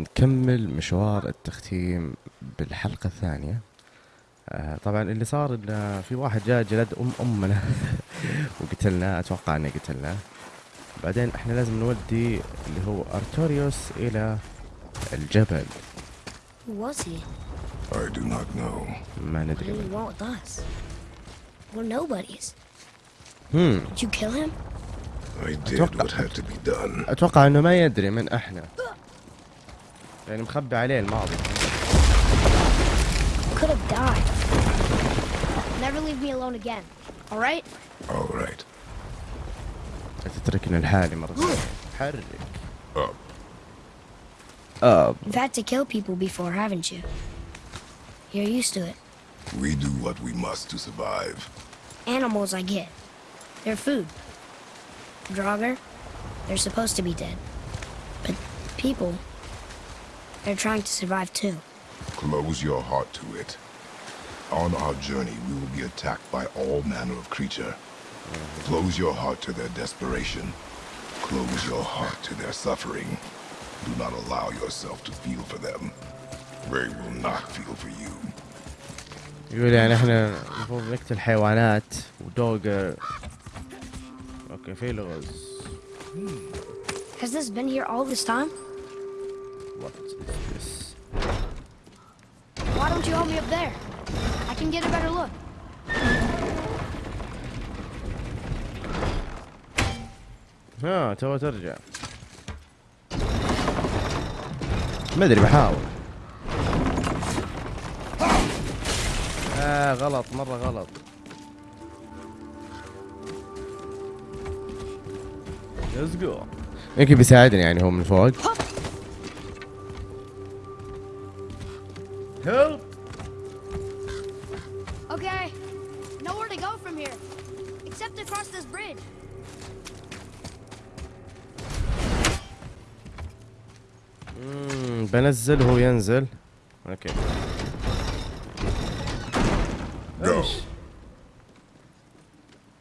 نكمل مشوار التختيم بالحلقة الثانية آه طبعا اللي صار إن في واحد جاء جلد أم أمنا وقتلناه أتوقع إنه قتلناه بعدين إحنا لازم نودي اللي هو أرتوريوس إلى الجبل Who was he? I do not know. ما ندري did he من. want with us? We're nobodies. هم Did you kill him? I did أتوقع- what had to be done. أتوقع إنه ما يدري من إحنا يعني مخبي عليه الماضي Could have died. Never leave me alone again. All right? All right. تتركنا لحالي مرة ثانية حرك Up. اب You've had to kill people before, haven't you? You're used to it. We do what we must to survive. Animals, I get. They're food. Draugr, they're supposed to be dead. But people, they're trying to survive too. Close your heart to it. On our journey, we will be attacked by all manner of creature. Close your heart to their desperation. Close your heart to their suffering. Do not allow yourself to feel for them. They will not feel for you. يقول يعني احنا المفروض نقتل حيوانات ودوغر اوكي في لغز Has this been here all this time? What You help me up there? I can get a better look. ها تو ترجع. ما أدري بحاول. آه غلط مرة غلط. ليتس جو يمكن بيساعدني يعني هو من فوق. هيلب Okay, nowhere to go from here, except across this bridge. مم، بنزل وهو ينزل أوكي Go. إيش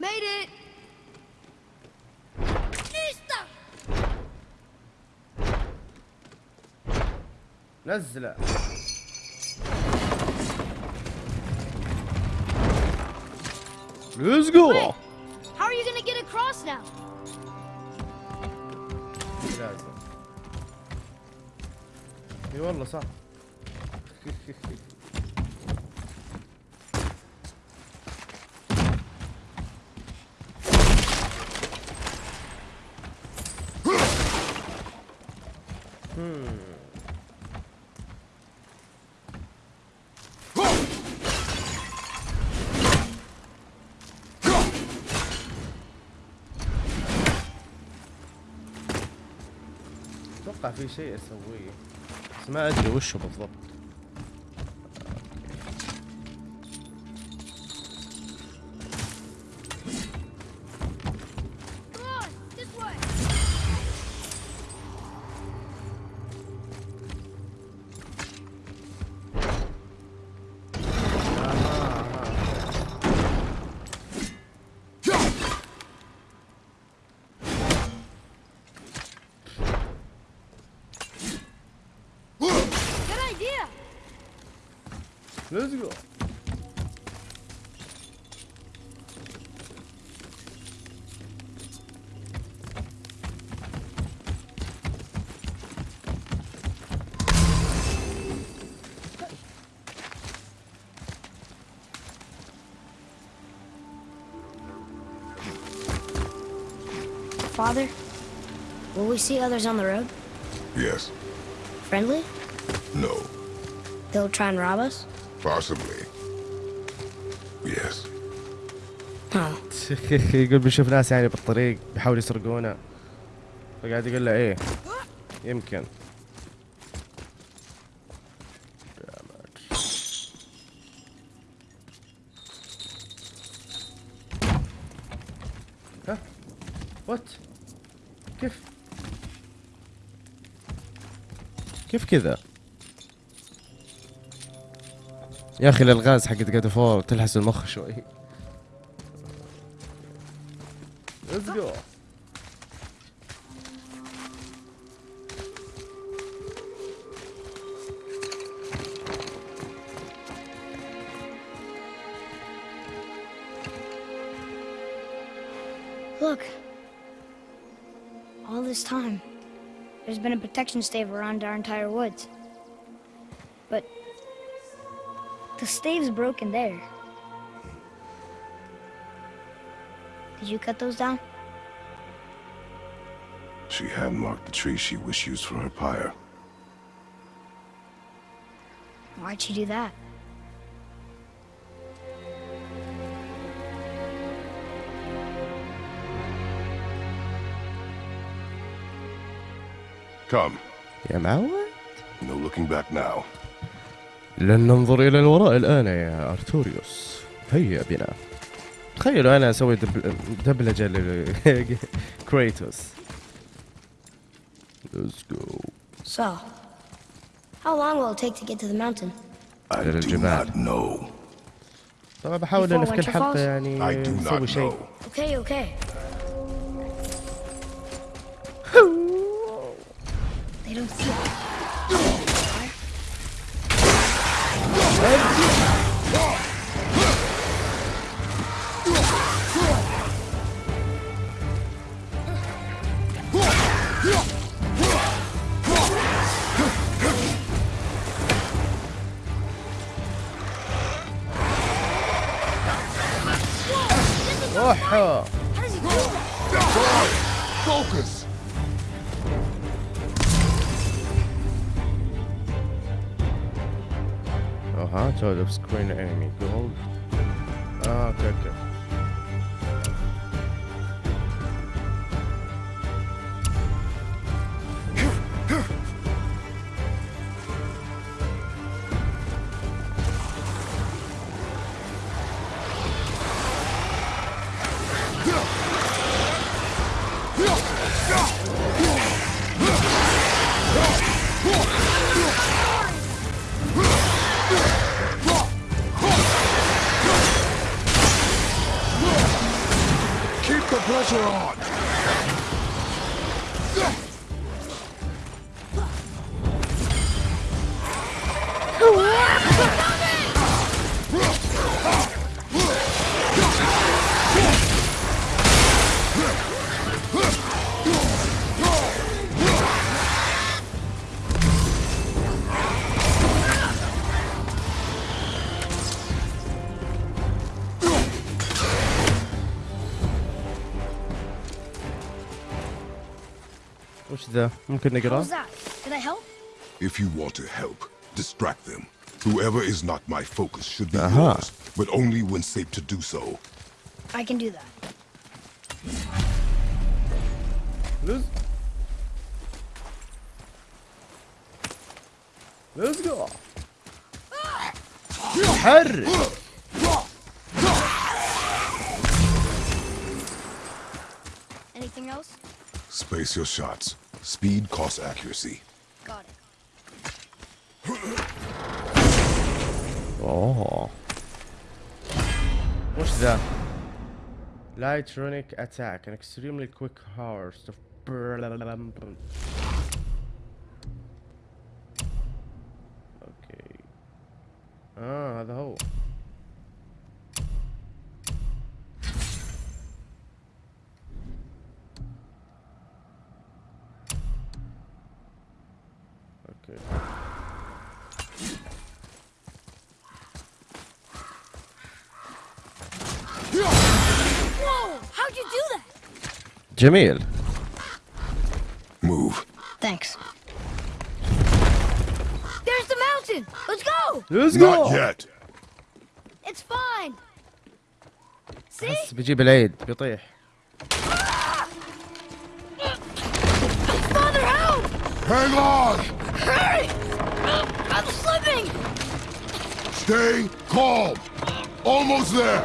Made it. Listo. نزله ليتس جو Wait. How are you gonna get across now? لازم اي والله صح أتوقع في شيء أسويه. بس ما أدري وشه بالضبط. Father, will we see others on the road? Yes. Friendly? No. They'll try and rob us? Possibly. Yes. Oh, يقول بيشوف ناس يعني بالطريق بيحاولوا يسرقونا فقاعد يقول له ايه يمكن كذا يا أخي الألغاز حقت جاد فور تلحس المخ شوي ليتس جو Look, all this time. There's been a protection stave around our entire woods. But the stave's broken there. Did you cut those down? She had marked the tree she wished used for her pyre. Why'd she do that? Come. يا معود. No looking back now. لن ننظر إلى الوراء الآن يا أرتوريوس. هيا بنا. تخيلوا أنا أسوي دبلجة لكريتوس. Let's go. So How long will it take to get to the mountain? I do not know. طبعا بحاول أن في كل حلقة يعني أسوي شيء. Okay, okay. screen pressure on! couldn't they get off? that? Can I help? If you want to help, distract them. Whoever is not my focus should be uh -huh. yours, but only when safe to do so. I can do that. Let's, Let's go. Her. Anything else? Space your shots. Speed costs accuracy. Got it. اوه وش ذا؟ Light runic attack, an extremely quick horse. اوكي اه هذا هو جميل Move. Thanks. There's the mountain! Let's go! Let's Not yet. It's fine! See? بس بيجيب العيد بيطيح Father, help! Hang on! Hurry! I'm slipping! Stay calm. Almost there.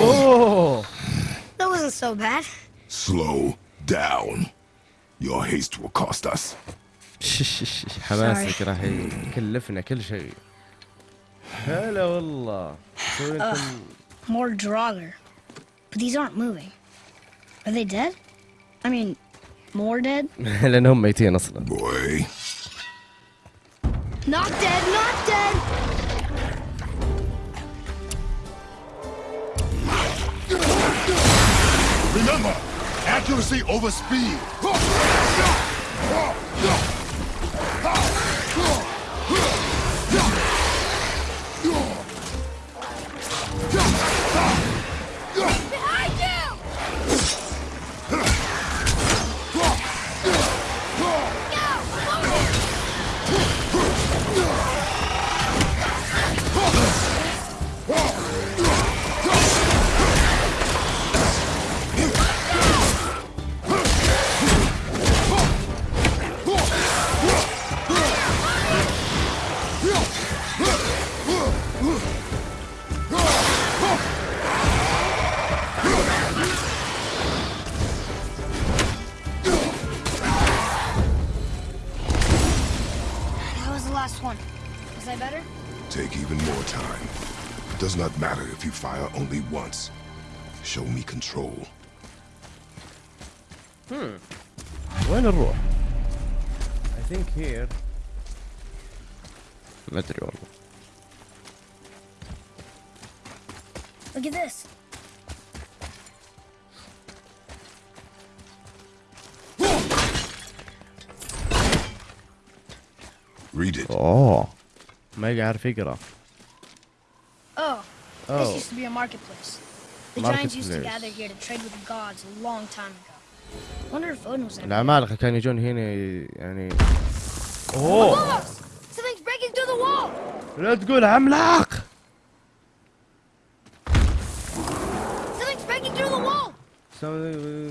اوه That wasn't so bad. Slow down. Your haste will cost us. حماسك راح يكلفنا كل شيء هلا والله سوي انتم More Draugr. But these aren't moving. Are they dead? I mean, more dead? لانهم ميتين اصلا Boy, Not dead, not dead! Remember, accuracy over speed. Show me control. وين نروح؟ I think here ما ادري والله Look at this. Read it. اوه ما يعرف يقرا Oh, this Oh. used to be a marketplace. The giants used to Marketplace. gather here to trade with the gods a long time ago. Wonder if Odin was ever العمالقة كانوا يجون هنا ي- يعني اوه Almost! Something's breaking through the wall! لا تقول عملاق Something's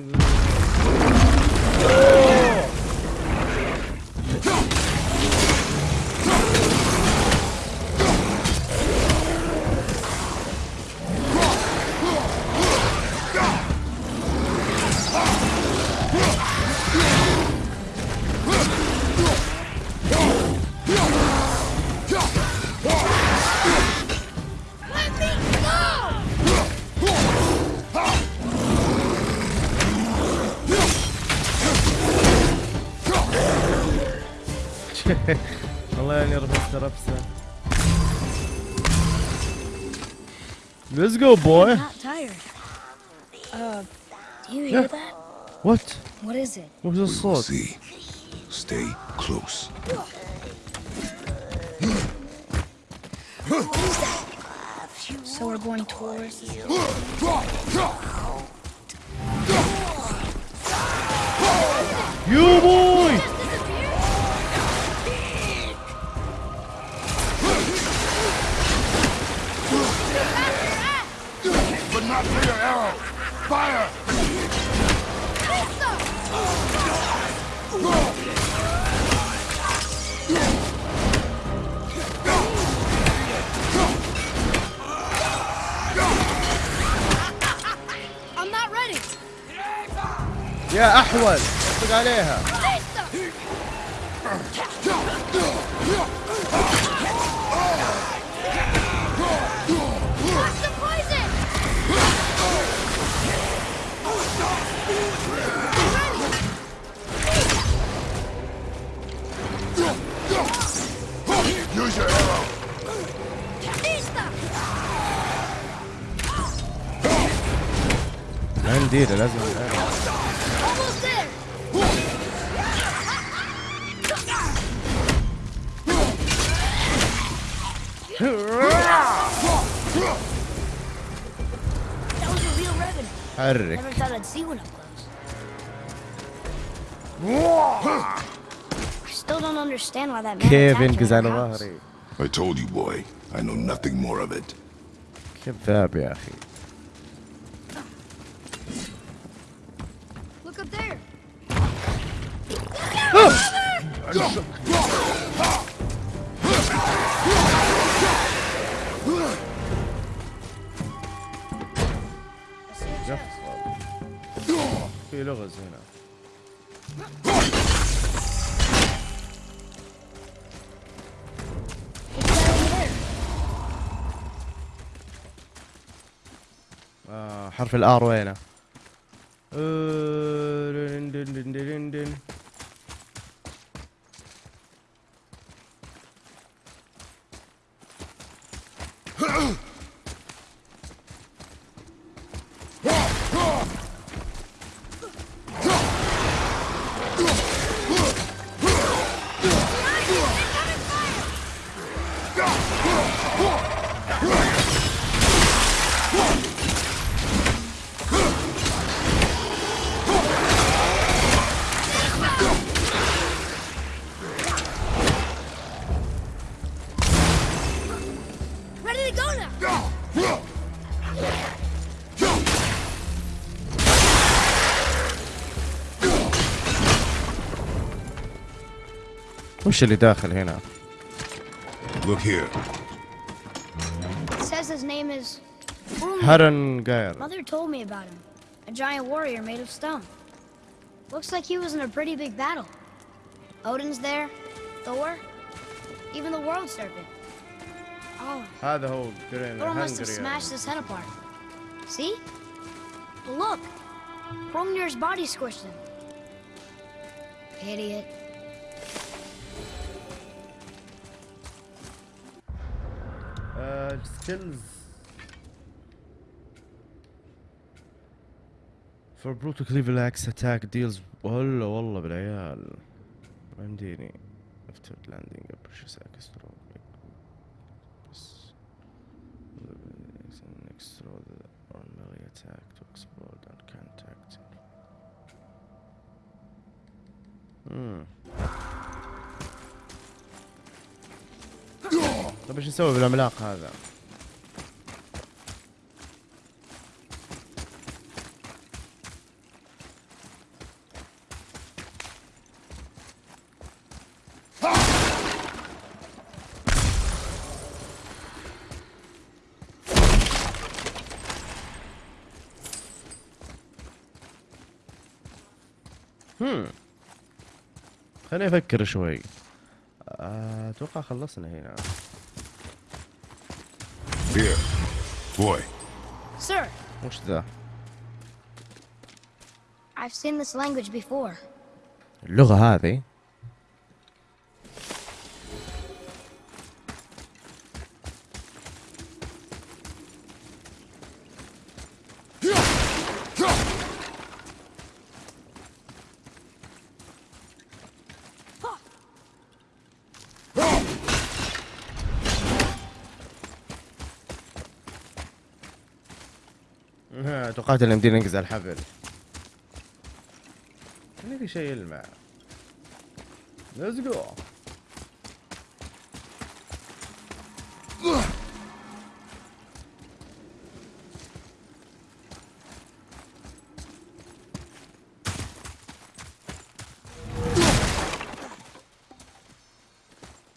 Let's go, boy. I'm not tired. Uh, do you yeah. hear that? What? What is it? What was the slot? See. Stay close. so we're going towards. You boy! not for your arrow. Fire! I'm not ready. يا احول اطلق عليها ما نديره لازم Almost there. That was a real revenant. حرك Never thought I'd see one up close. I still don't understand why that man كيف attacked ينقز our على house. ظهري I told you, boy. I know nothing more of it. كذاب يا اخي في لغز هنا حرف الآر وينه؟ Whoa! Whoa! وش اللي داخل هنا؟ Look here. Says his name is Hrungnir. Mother told me about him. A giant warrior made of stone. Looks like he was in a pretty big battle. Odin's there, Thor, even the world serpent. Oh. هذا هو Thor must have smashed his head apart. See? But look! Hrungnir's body squished him. Idiot. سكيلز For brutal cleaver axe attack deals والله والله بالعيال ما يمديني after landing a precious axe throw بس next throw the or melee attack to explode on contact Hmm. طيب إيش نسوي بالعملاق هذا؟ خليني أفكر شوي. أتوقع خلصنا هنا. Here. Boy, Sir, وش ذا؟ I've seen this language before. اللغة هذه توقعت ان يمدينا ننقز على الحبل. في شيء يلمع. ليتس جو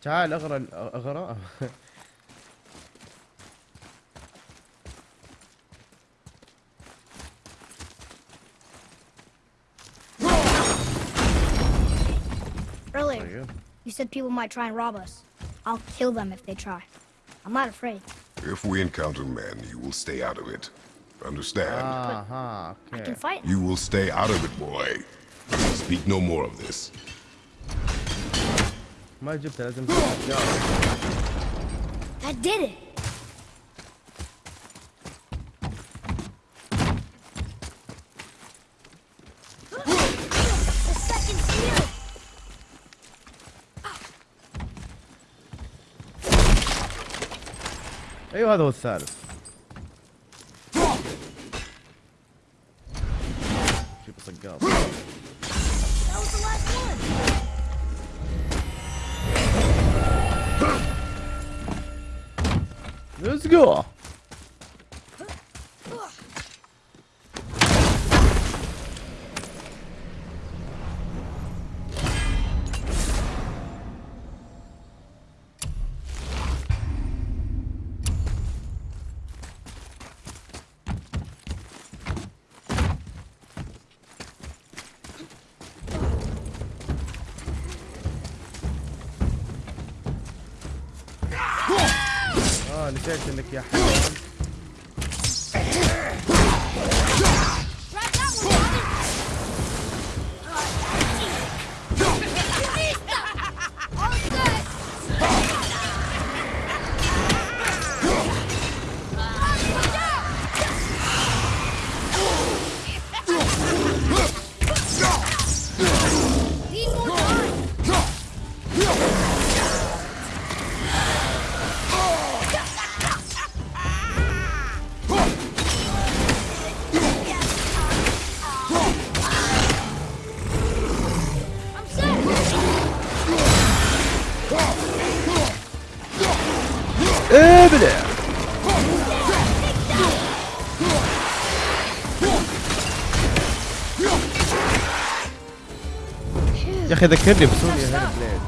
تعال اغرى اغرى earlier. You? you said people might try and rob us. I'll kill them if they try. I'm not afraid. If we encounter men, you will stay out of it. Understand? Uh -huh, okay. I can fight. You will stay out of it, boy. Speak no more of this. That did it. أيوه هذا هو الثالث. جيب صقاط That was نسيت انك يا حيوان ابلع يا اخي ذكرني بسوني هير بليد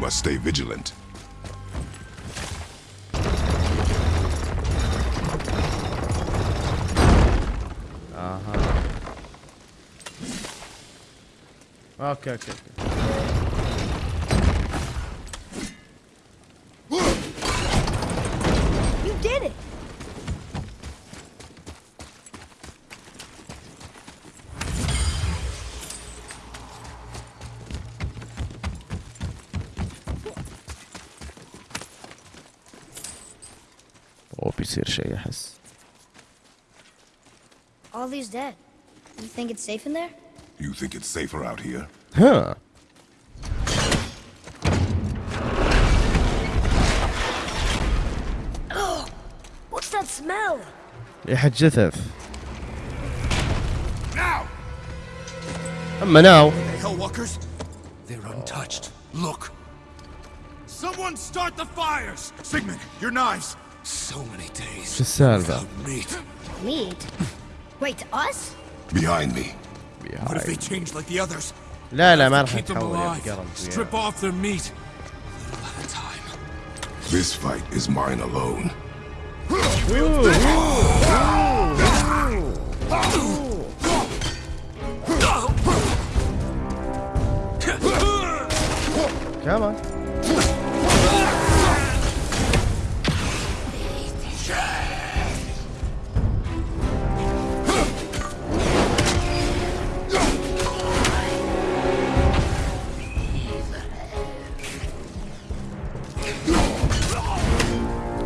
must stay vigilant. اها اوكي اوكي اوكي All these dead. You think it's safe in there? You think it's safer out here? ها What's that smell? ريحة جثث Now! اما ناو The Hellwalkers? They're untouched. Look. Someone start the fires! Sigmund, your knives! So many days. شو السالفة؟ without meat. Meat? Wait, us? Behind me. What if they change like the others? لا لا ما راح Keep them نتحول يا alive. بقرم Strip off their meat. Little at a time. This fight is mine alone. كمان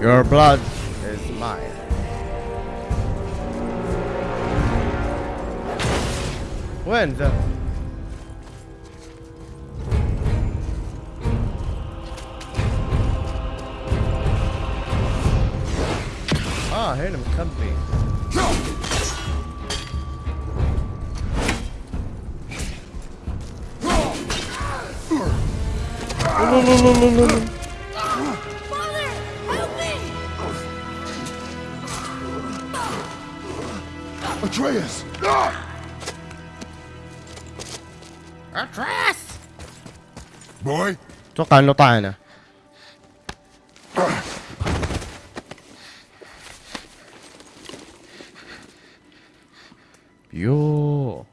Your blood is mine. When the... Ah, heard him comfy. No, no, no, no, no. Atreus! Boy? أتوقع انه طعنه يو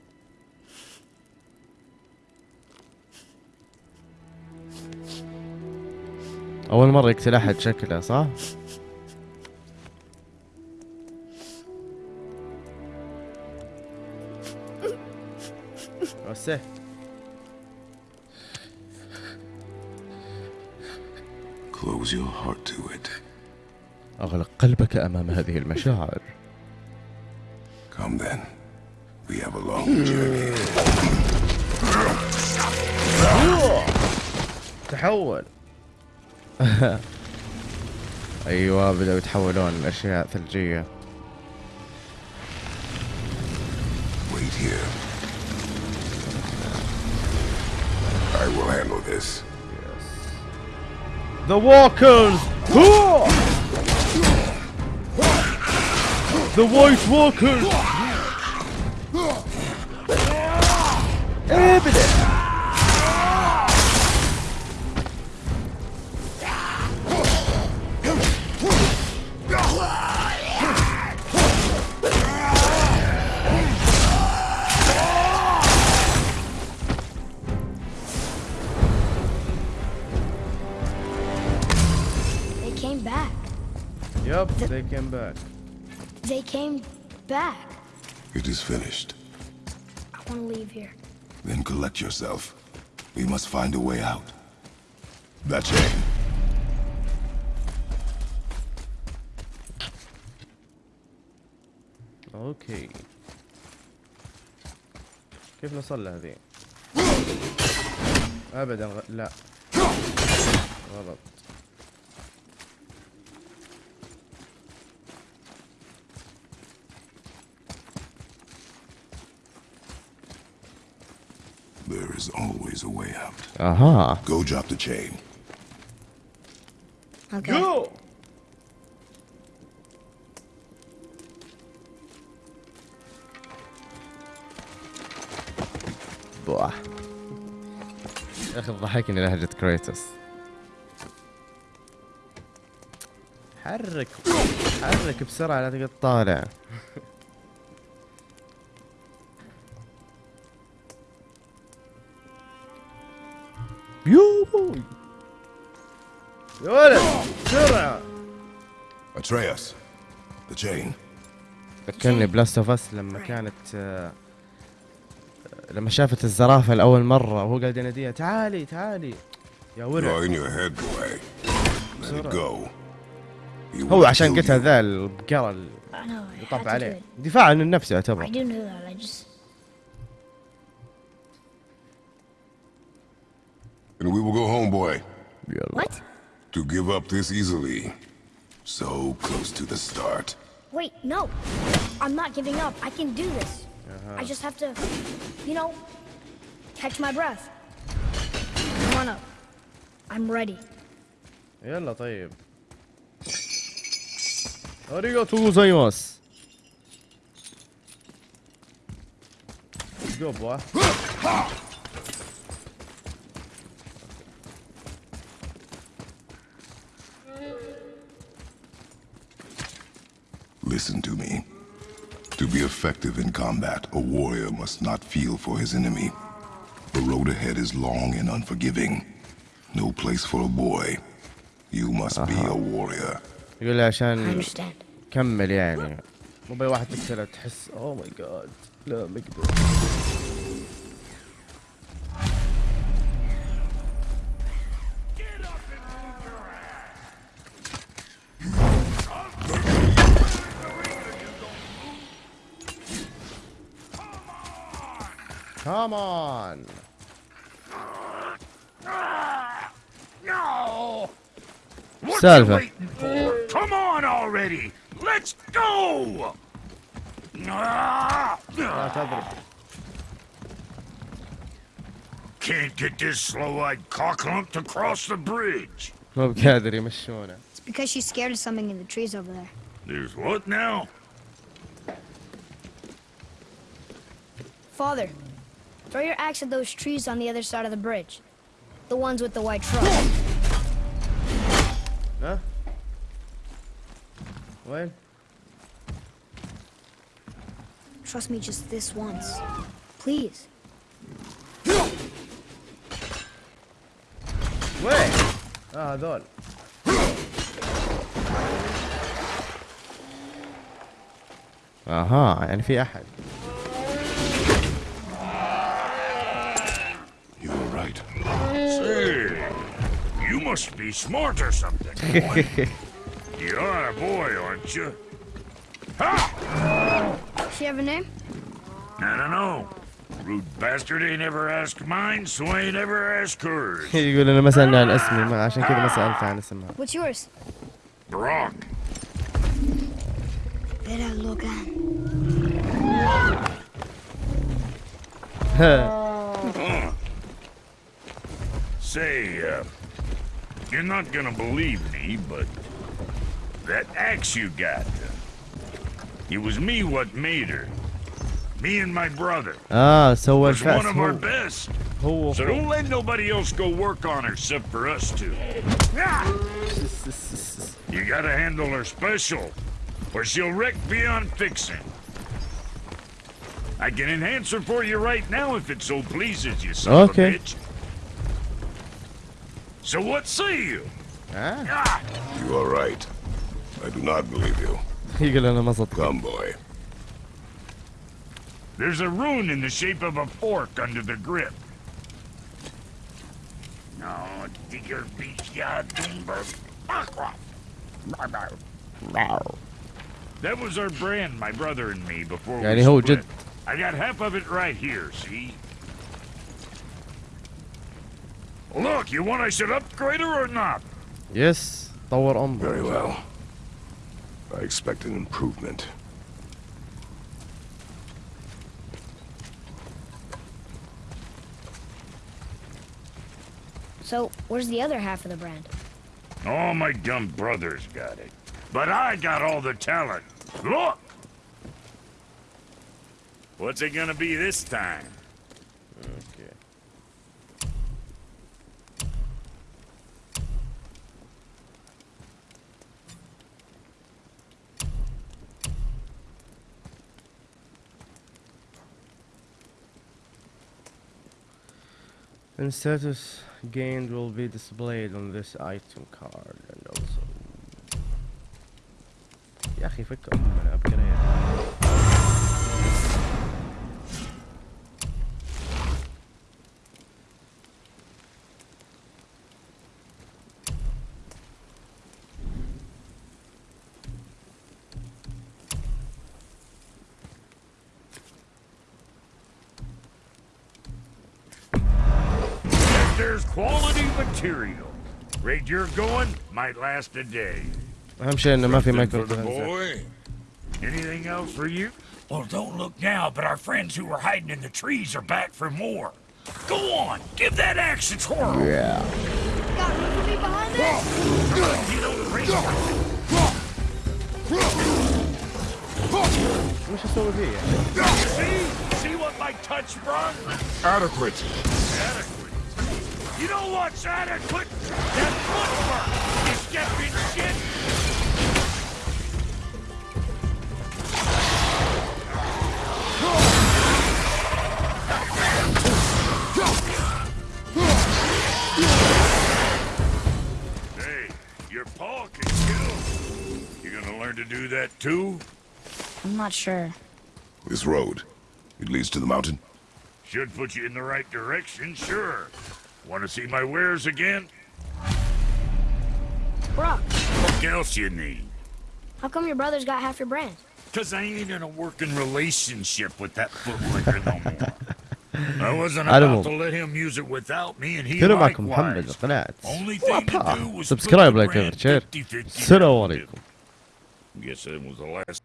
أول مرة يقتل أحد شكله صح وسه Close your heart to it. أغلق قلبك أمام هذه المشاعر Come then. We have a long journey. تحول أيوه بدأوا يتحولون لاشياء ثلجية The walkers! The white walkers! Yep, they came back. They came back. It is finished. I want to leave here. Then collect yourself. We must find a way out. That chain. اوكي كيف نوصل لهذه؟ ابدا غ... لا غلط is always a way out. Uh huh. Go drop the chain. Okay. Go. يا أخي ضحكني لهجة كريتوس حرك حرك بسرعة لا تقعد طالع Atreus, the chain. فكرني بلاست اوف اس لما كانت آه، آه، لما شافت الزرافة لأول مرة وهو قاعد يناديها تعالي تعالي. يا ورع هو عشان قتل ذا البقرة اللي طاف عليه. دفاع عن النفس يعتبر. And we will go home, boy. What? To give up this easily. So close to the start. Wait, no. I'm not giving up. I can do this. I just have to, you know, catch my breath. Come on up. I'm ready. يلا طيب اريغاتو زايماس جو بوا Listen to me. To be effective in combat, a warrior must not feel for his enemy. The road ahead is long and unforgiving. No place for a boy. You must be a warrior. يقول لي I عشان understand. كمل يعني مو باي واحد تقتله تحس اوه ماي جاد لا ما اقدر What Salva. you waiting for? Come on already! Let's go! Ah! لا تضرب Can't get this slow-eyed cocklump to cross the bridge. مو بقادر يمشونه It's because she's scared of something in the trees over there. There's what now? Father, throw your axe at those trees on the other side of the bridge. The ones with the white truck. وين Trust me just this once. Please. وين اه هذول اها يعني في احد You were right. Say, you must be smart or something. You're a boy, aren't you? Ha! Does she have a name? I don't know. Rude bastard ain't ever asked mine, so I ain't ever asked hers. يقول انا ما سالني عن اسمي ما عشان كذا ما سالت عن اسمها. What's yours? Brok. Vera Logan. huh. Say, uh, you're not gonna believe me, but that axe you got. It was me what made her. Me and my brother. Ah, so what's one of our best. So don't let nobody else go work on her except for us two. You gotta handle her special, or she'll wreck beyond fixing. I can enhance her for you right now if it so pleases you, son okay. of a bitch. So what say you? Ah. ah. You are right. I do not believe you. يقول انا ما صدق Come, boy. There's a rune in the shape of a fork under the grip. No, digger beach ya dumber. That was our brand, my brother and me, before we يعني هو split. جد I got half of it right here, see? Look, you want I should upgrade her or not? يس طور امه Very well. I expect an improvement. So, where's the other half of the brand? All my dumb brothers got it. But I got all the talent. Look! What's it gonna be this time? Okay. And status gained will be displayed on this item card and also يا اخي فك امنا ابجريد you're going might last a day. I'm sharing the muffin Michael. The boy. Anything else for you? Well, don't look now, but our friends who were hiding in the trees are back for more. Go on, give that axe a twirl. Yeah. Got room for behind us? What's this over here? See? See what my touch brought? Adequate. Adequate. You know what's adequate that footwork. You step shit. Hey, your paw can kill. You gonna learn to do that too? I'm not sure. This road. It leads to the mountain. Should put you in the right direction, sure. Want to see my wares again? Brok. What else you need? How come your brother's got half your brand? Because I ain't in a working relationship with that footlicker no more. I wasn't about to let him use it without me and he likewise. Only thing to do was subscribe like over share. Assalamu alaikum. Guess that was the last